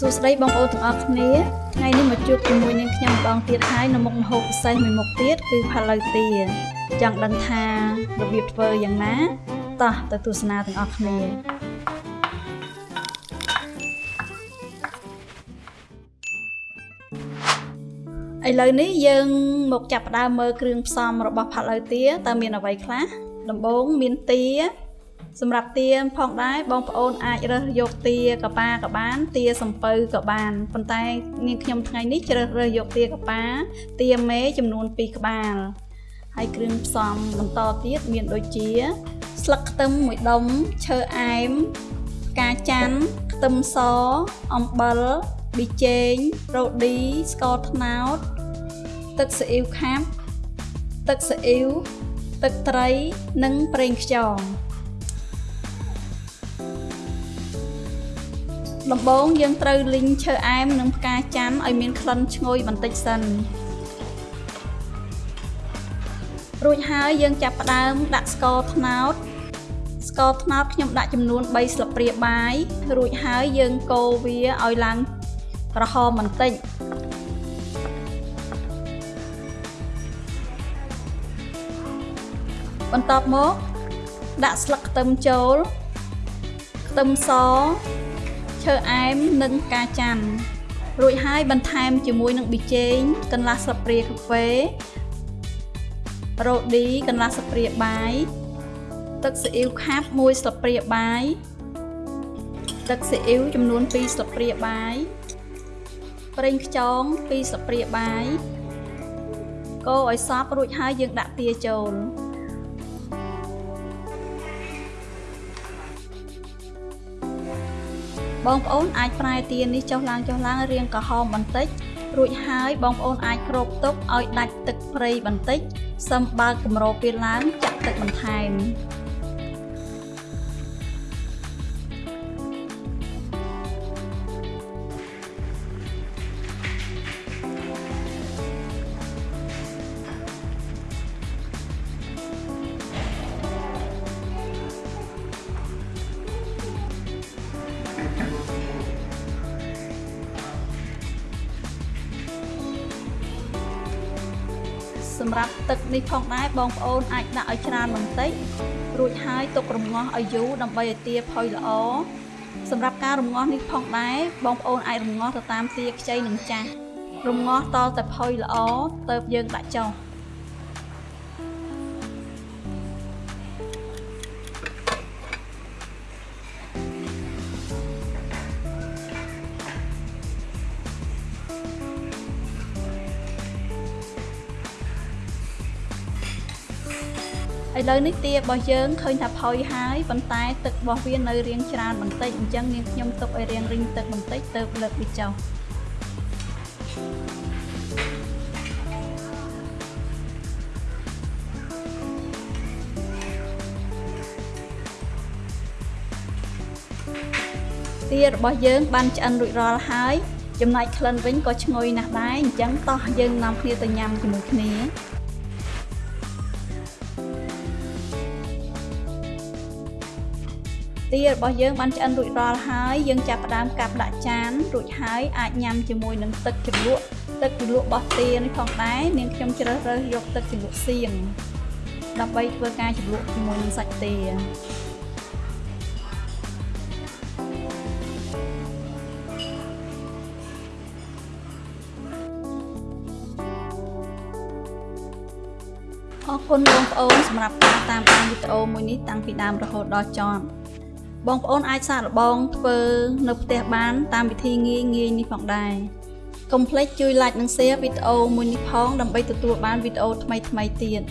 សួស្តីបងប្អូនទាំងអស់គ្នាថ្ងៃនេះមកជួបជាមួយនឹងខ្ញុំម្ដងទៀតហើយនៅមុខម្ហូបពិសេសមួយមុខទៀតគឺផាឡូវទាចង់ដឹងថារបៀបធ្វើយ៉ាងណាតោះទៅទស្សនាទាំងអស់គ្នាឥឡូវនេះយើងមកចាប់ផ្ដើមមើលគ្រឿងផ្សំរបស់ផាឡូវទាតើមានអ្វីខ្លះដំបូងមានទា សម្រាប់ទាផងដែរបងប្អូនអាចរើសយកទាកប៉ាក៏បាន ទាសំពៅក៏បានប៉ុន្តែនាងខ្ញុំថ្ងៃនេះជ្រើសរើសយកទាកប៉ាទាមេចំនួន2ក្បាលហើយគ្រឿងផ្សំបន្តទៀតមានដូចជា ស្លឹកខ្ទឹមមួយដុំឈើអែមផ្កាច័ន្ទខ្ទឹមសអំបិលប៊ីចេងរ៉ូឌីស្ករត្នោត ទឹកស៊ីអ៊ីវខាប់ទឹកស៊ីអ៊ីវទឹកត្រីនិងប្រេងខ្យង ដំបូងយើងត្រូវលីងឈើអែមនិងផ្កាច័ន្ទឲ្យមានក្លិនឈ្ងុយបន្តិចសិនរួចហើយយើងចាប់ផ្ដើមដាក់ស្ករត្នោតស្ករត្នោតខ្ញុំដាក់ចំនួន3ស្លាបព្រាបាយរួចហើយយើងកូរវាឲ្យឡើងក្រហមបន្តិចបន្ទាប់មកដាក់ស្លឹកខ្ទឹមចូលខ្ទឹមស ឈើអែមនិងផ្កាច័ន្ទរួចហើយបន្ថែមជាមួយនឹងប៊ីចេងកន្លះស្លាបព្រាកាហ្វេរ៉ូឌីកន្លះស្លាបព្រាបាយទឹកស៊ីអ៊ីវខាប់1ស្លាបព្រាបាយទឹកស៊ីអ៊ីវចំនួន2ស្លាបព្រាបាយប្រេងខ្យង2ស្លាបព្រាបាយ កូរឲ្យសព្វរួចហើយយើងដាក់ទាចូល បងប្អូនអាចប្រែទៀននេះចុះឡើងចុះឡើងរាងក្រហមបន្តិចរួចហើយបងប្អូនអាចគ្របទុកឲ្យដាច់ទឹកព្រៃបន្តិចសឹមបើកកម្រពេលឡើងចាក់ទឹកបន្ថែម សម្រាប់ទឹកនេះផងដែរបងប្អូនអាចដាក់ឲ្យច្រើនបន្តិចរួចហើយទុករំងាស់ឲ្យយូរដើម្បីឲ្យទាផុយល្អសម្រាប់ការរំងាស់នេះផងដែរបងប្អូនអាចរំងាស់ទៅតាមទាខ្ចីនិងចាស់រំងាស់តតែផុយល្អទៅយើងដាក់ចុះ ឥឡូវនេះទារបស់យើងឃើញថាផុយហើយប៉ុន្តែទឹករបស់វានៅរាងច្រើនបន្តិចអញ្ចឹងនាងខ្ញុំទុកឲ្យរាងរីងទឹកបន្តិចទៅលើកវាចុះទារបស់យើងបានឆ្អិនរួចរាល់ហើយចំណែកក្លិនវិញក៏ឈ្ងុយណាស់ដែរអញ្ចឹងតោះយើងនាំគ្នាទៅញ៉ាំជាមួយគ្នា ទារបស់យើងបានឆ្អិនរួចរាល់ហើយយើងចាប់ផ្ដើមកាប់ដាក់ចានរួចហើយអាចញ៉ាំជាមួយនឹងទឹកជ្រលក់ទឹកជ្រលក់របស់ទានេះផងដែរនាងខ្ញុំជ្រើសរើសយកទឹកជ្រលក់សៀងដើម្បីធ្វើការជ្រលក់ជាមួយនឹងសាច់ទាអរគុណបងប្អូនសម្រាប់ការតាមដានវីដេអូមួយនេះតាំងពីដើមរហូតដល់ចប់ បងប្អូនអាចសាកល្បងធ្វើនៅផ្ទះបាន តាមវិធីងាយងាយនេះផងដែរកុំភ្លេចជួយ like និង share វីដេអូមួយនេះផងដើម្បីទទួលបានវីដេអូថ្មីៗទៀត